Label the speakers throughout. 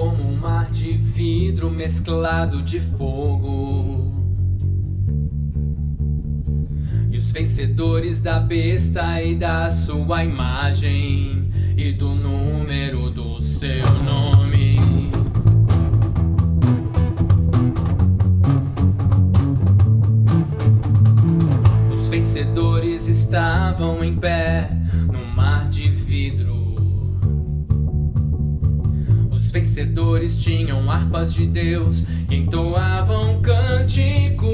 Speaker 1: como um mar de vidro mesclado de fogo. E os vencedores da besta e da sua imagem, e do número do seu nome. Os vencedores estavam em pé vencedores tinham harpas de Deus e entoavam cânticos.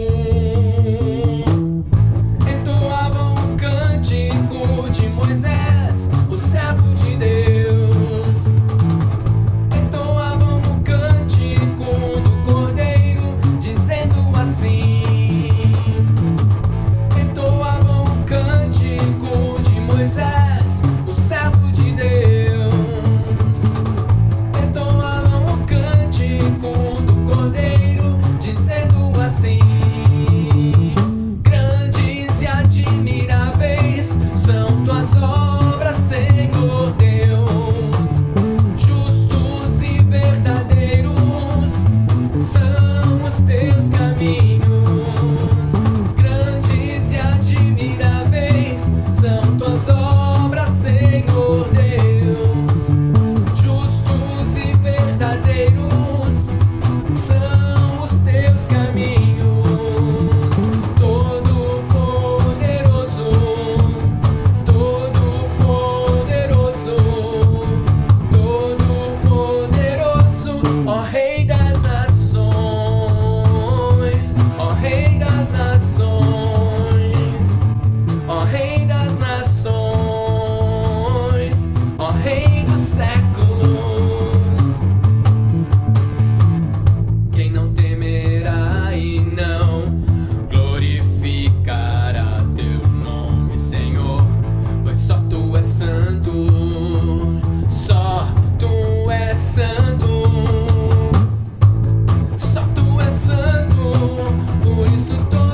Speaker 1: isso todo.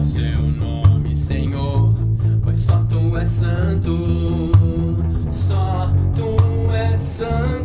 Speaker 1: seu nome, Senhor, pois só tu és santo, só tu és santo.